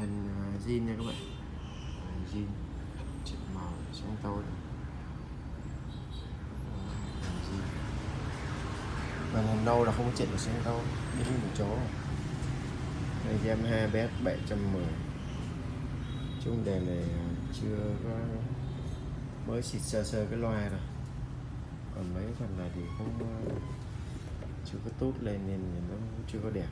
hình à, zin nha các bạn. Zin chất màu sáng tối màn hình nâu là không có chuyện được sáng tối. Đi một chó đây cho em hai bé 710 chung đèn này à, chưa có, mới xịt sơ sơ cái loa rồi còn mấy phần này thì không à, chưa có tốt lên nên nó chưa có đẹp.